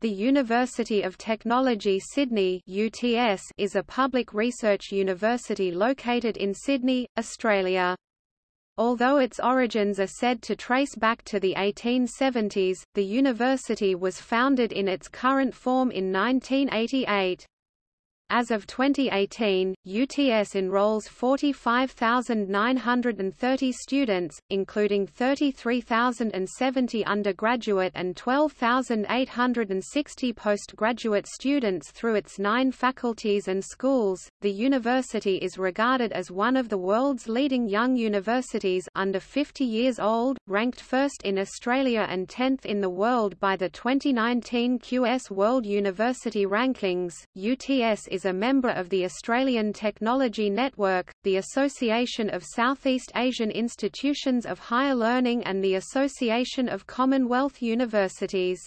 The University of Technology Sydney UTS is a public research university located in Sydney, Australia. Although its origins are said to trace back to the 1870s, the university was founded in its current form in 1988. As of 2018, UTS enrolls 45,930 students, including 33,070 undergraduate and 12,860 postgraduate students through its nine faculties and schools. The university is regarded as one of the world's leading young universities under 50 years old, ranked first in Australia and 10th in the world by the 2019 QS World University Rankings. UTS is is a member of the Australian Technology Network, the Association of Southeast Asian Institutions of Higher Learning and the Association of Commonwealth Universities.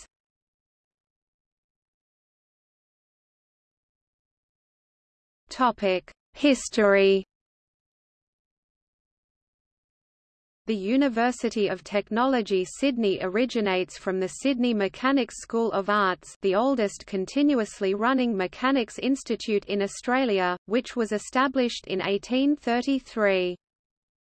History The University of Technology Sydney originates from the Sydney Mechanics School of Arts the oldest continuously running mechanics institute in Australia, which was established in 1833.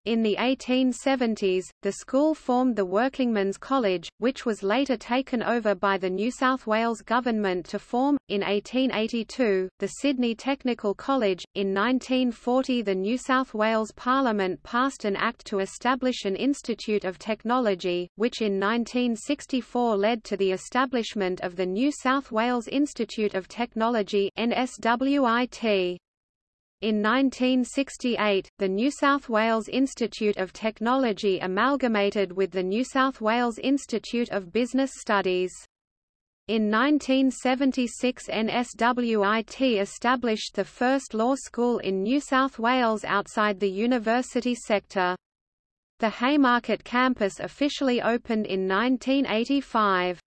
In the 1870s, the school formed the Workingmen's College, which was later taken over by the New South Wales government to form, in 1882, the Sydney Technical College. In 1940 the New South Wales Parliament passed an act to establish an Institute of Technology, which in 1964 led to the establishment of the New South Wales Institute of Technology NSWIT. In 1968, the New South Wales Institute of Technology amalgamated with the New South Wales Institute of Business Studies. In 1976 NSWIT established the first law school in New South Wales outside the university sector. The Haymarket campus officially opened in 1985.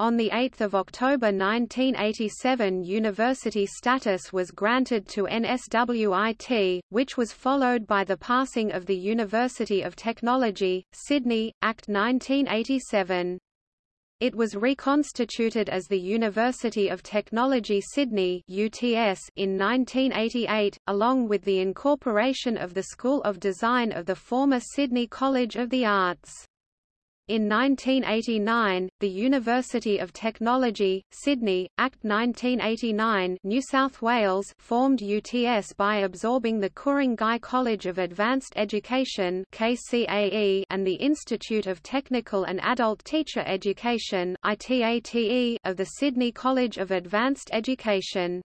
On 8 October 1987 university status was granted to NSWIT, which was followed by the passing of the University of Technology, Sydney, Act 1987. It was reconstituted as the University of Technology Sydney UTS in 1988, along with the incorporation of the School of Design of the former Sydney College of the Arts. In 1989, the University of Technology, Sydney, Act 1989 New South Wales formed UTS by absorbing the Ku-ring-gai College of Advanced Education KCAE and the Institute of Technical and Adult Teacher Education ITATE of the Sydney College of Advanced Education.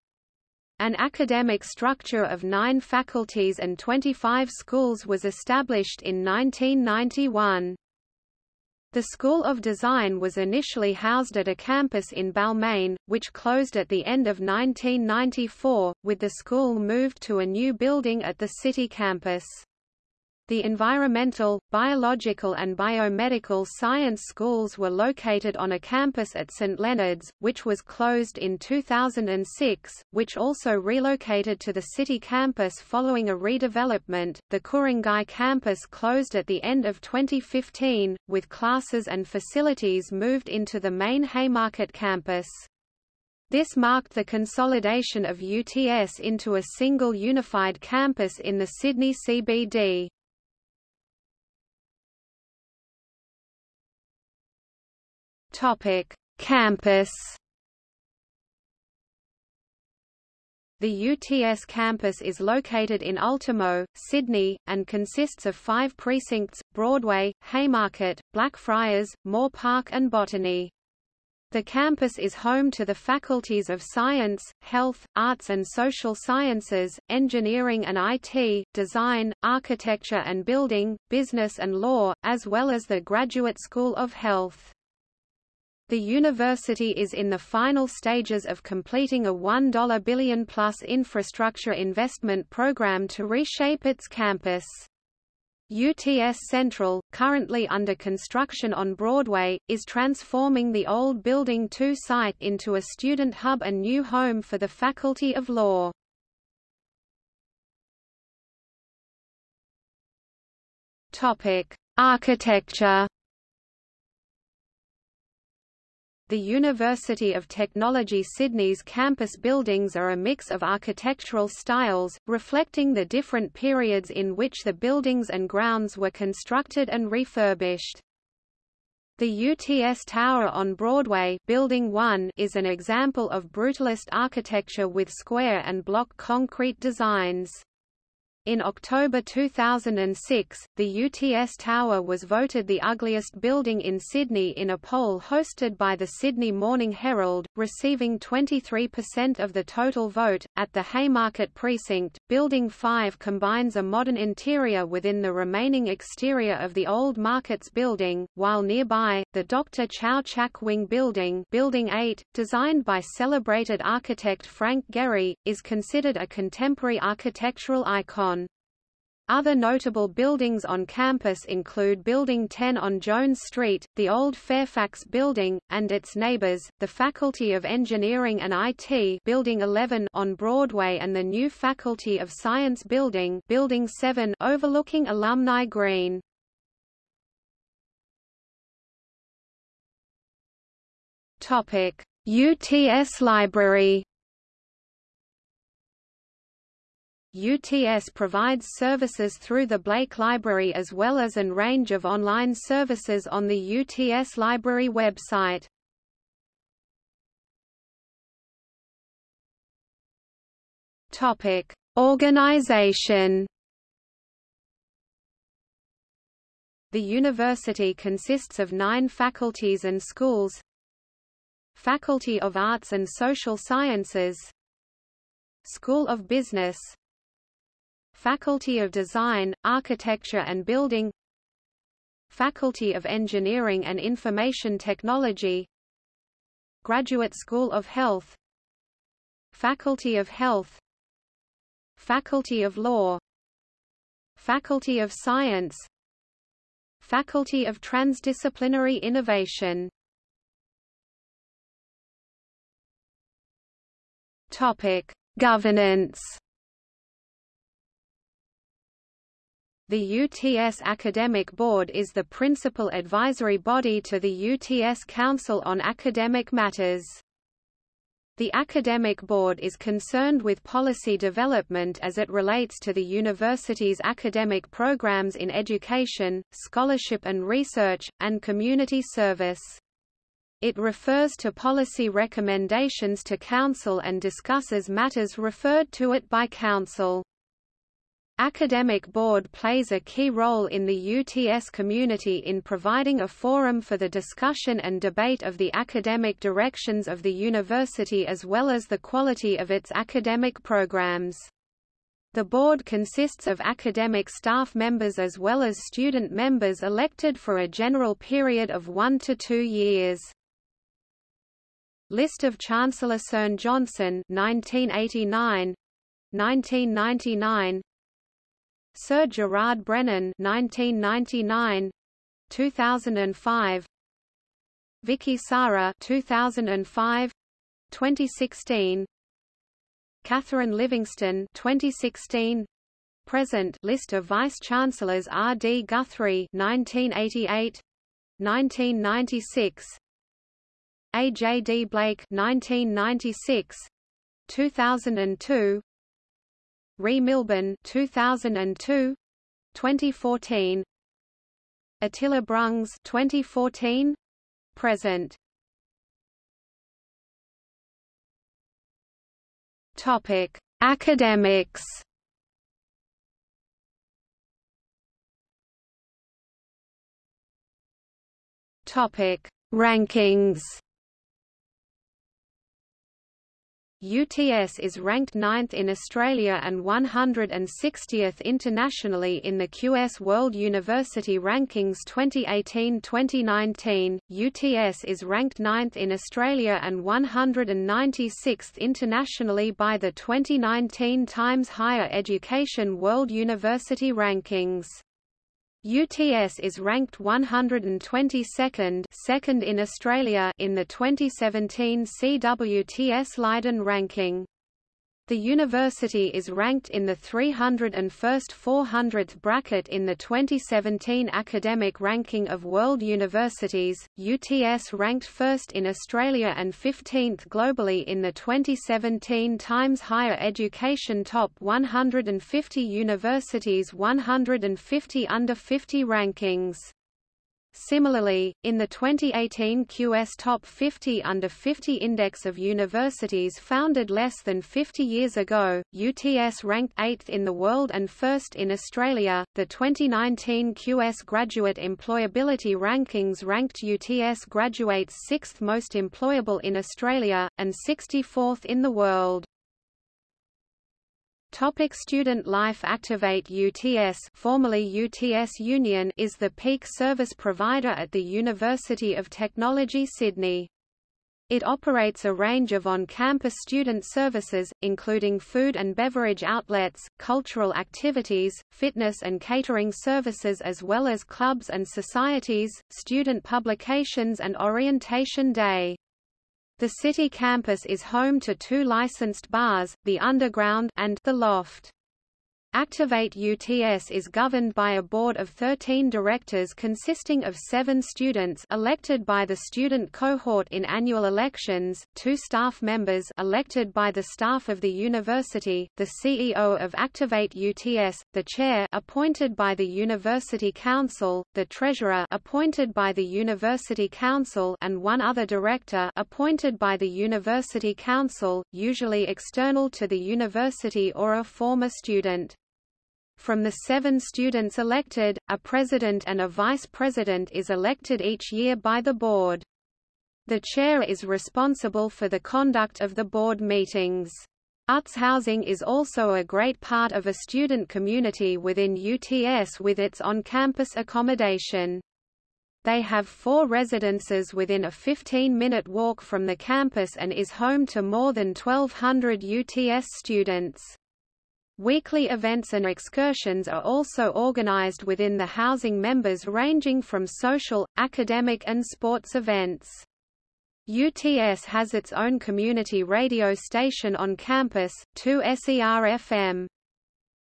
An academic structure of nine faculties and 25 schools was established in 1991. The School of Design was initially housed at a campus in Balmain, which closed at the end of 1994, with the school moved to a new building at the city campus. The environmental, biological and biomedical science schools were located on a campus at St Leonard's, which was closed in 2006, which also relocated to the city campus following a redevelopment. The Ku-ring-gai campus closed at the end of 2015, with classes and facilities moved into the main Haymarket campus. This marked the consolidation of UTS into a single unified campus in the Sydney CBD. Topic: Campus. The UTS campus is located in Ultimo, Sydney, and consists of five precincts, Broadway, Haymarket, Blackfriars, Moore Park and Botany. The campus is home to the faculties of Science, Health, Arts and Social Sciences, Engineering and IT, Design, Architecture and Building, Business and Law, as well as the Graduate School of Health. The university is in the final stages of completing a 1 billion-plus infrastructure investment program to reshape its campus. UTS Central, currently under construction on Broadway, is transforming the old Building 2 site into a student hub and new home for the Faculty of Law. Architecture The University of Technology Sydney's campus buildings are a mix of architectural styles, reflecting the different periods in which the buildings and grounds were constructed and refurbished. The UTS Tower on Broadway Building 1 is an example of brutalist architecture with square and block concrete designs. In October 2006, the UTS Tower was voted the ugliest building in Sydney in a poll hosted by the Sydney Morning Herald, receiving 23% of the total vote. At the Haymarket Precinct, Building 5 combines a modern interior within the remaining exterior of the old Markets building, while nearby, the Dr. Chow Chak Wing Building, Building 8, designed by celebrated architect Frank Gehry, is considered a contemporary architectural icon. Other notable buildings on campus include Building 10 on Jones Street, the old Fairfax Building, and its neighbors, the Faculty of Engineering and IT Building 11 on Broadway and the new Faculty of Science Building Building 7 overlooking Alumni Green. UTS Library UTS provides services through the Blake Library as well as an range of online services on the UTS Library website. Topic: Organization. The university consists of nine faculties and schools Faculty of Arts and Social Sciences School of Business Faculty of Design, Architecture and Building. Faculty of Engineering and Information Technology. Graduate School of Health. Faculty of Health. Faculty of Law. Faculty of Science. Faculty of Transdisciplinary Innovation. Topic: Governance The UTS Academic Board is the principal advisory body to the UTS Council on Academic Matters. The Academic Board is concerned with policy development as it relates to the university's academic programs in education, scholarship and research, and community service. It refers to policy recommendations to Council and discusses matters referred to it by Council. Academic Board plays a key role in the UTS community in providing a forum for the discussion and debate of the academic directions of the university as well as the quality of its academic programs. The board consists of academic staff members as well as student members elected for a general period of one to two years. List of Chancellor Cern Johnson 1989 1999 Sir Gerard Brennan 1999 2005 Vicki Sara 2005 2016 Catherine Livingstone 2016 Present list of vice chancellors R. D. Guthrie 1988 1996 A. J. D. Blake 1996 2002 Ree Milbourne 2002 2014 Attila Brungs 2014 present. Topic. Academics. Topic. Rankings UTS is ranked 9th in Australia and 160th internationally in the QS World University Rankings 2018-2019. UTS is ranked 9th in Australia and 196th internationally by the 2019 Times Higher Education World University Rankings. UTS is ranked 122nd second in Australia in the 2017 CWTS Leiden ranking. The university is ranked in the 301st 400th bracket in the 2017 Academic Ranking of World Universities. UTS ranked first in Australia and 15th globally in the 2017 Times Higher Education Top 150 Universities 150 Under 50 rankings. Similarly, in the 2018 QS Top 50 Under 50 Index of Universities founded less than 50 years ago, UTS ranked 8th in the world and 1st in Australia. The 2019 QS Graduate Employability Rankings ranked UTS graduates 6th most employable in Australia, and 64th in the world. Topic student life Activate UTS formerly UTS Union is the peak service provider at the University of Technology Sydney. It operates a range of on-campus student services, including food and beverage outlets, cultural activities, fitness and catering services as well as clubs and societies, student publications and orientation day. The city campus is home to two licensed bars, the Underground and the Loft. Activate UTS is governed by a board of 13 directors consisting of seven students elected by the student cohort in annual elections, two staff members elected by the staff of the university, the CEO of Activate UTS, the chair appointed by the University Council, the treasurer appointed by the University Council and one other director appointed by the University Council, usually external to the university or a former student. From the seven students elected, a president and a vice president is elected each year by the board. The chair is responsible for the conduct of the board meetings. UTS housing is also a great part of a student community within UTS with its on-campus accommodation. They have four residences within a 15-minute walk from the campus and is home to more than 1,200 UTS students. Weekly events and excursions are also organized within the housing members ranging from social, academic and sports events. UTS has its own community radio station on campus, 2SER-FM.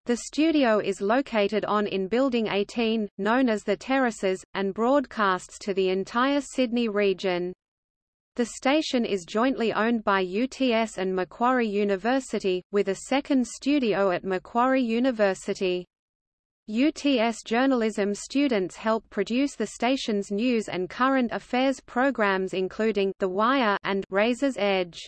The studio is located on in Building 18, known as the Terraces, and broadcasts to the entire Sydney region. The station is jointly owned by UTS and Macquarie University, with a second studio at Macquarie University. UTS journalism students help produce the station's news and current affairs programs including The Wire and Razor's Edge.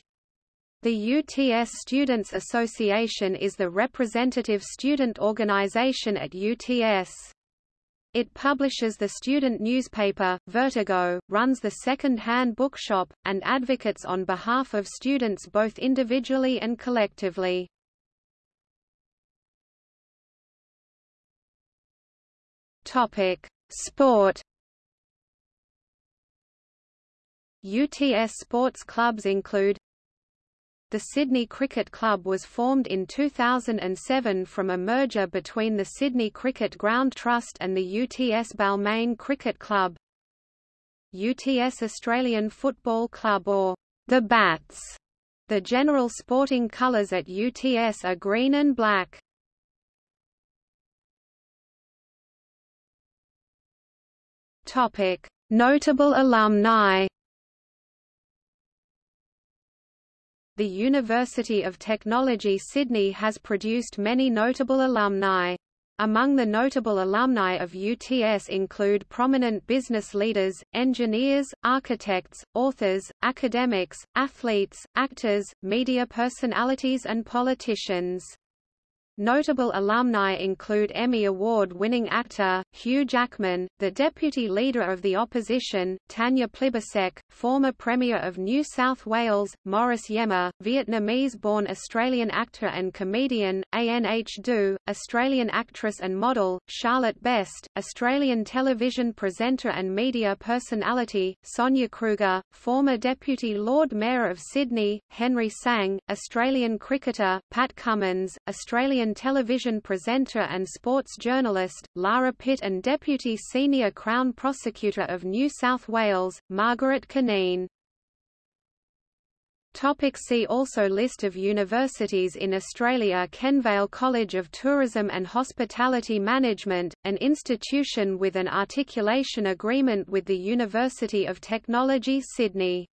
The UTS Students Association is the representative student organization at UTS. It publishes the student newspaper, Vertigo, runs the second-hand bookshop, and advocates on behalf of students both individually and collectively. Topic: Sport. UTS sports clubs include the Sydney Cricket Club was formed in 2007 from a merger between the Sydney Cricket Ground Trust and the UTS Balmain Cricket Club. UTS Australian Football Club or the Bats. The general sporting colours at UTS are green and black. Topic: Notable alumni The University of Technology Sydney has produced many notable alumni. Among the notable alumni of UTS include prominent business leaders, engineers, architects, authors, academics, athletes, actors, media personalities and politicians. Notable alumni include Emmy Award-winning actor, Hugh Jackman, the Deputy Leader of the Opposition, Tanya Plibersek, former Premier of New South Wales, Morris Iemma, Vietnamese-born Australian actor and comedian, Anh Do, Australian actress and model, Charlotte Best, Australian television presenter and media personality, Sonia Kruger, former Deputy Lord Mayor of Sydney, Henry Tsang, Australian cricketer, Pat Cummins, Australian Television presenter and sports journalist, Lara Pitt and Deputy Senior Crown Prosecutor of New South Wales, Margaret Cunneen. Topic see also List of universities in Australia Kenvale College of Tourism and Hospitality Management, an institution with an articulation agreement with the University of Technology Sydney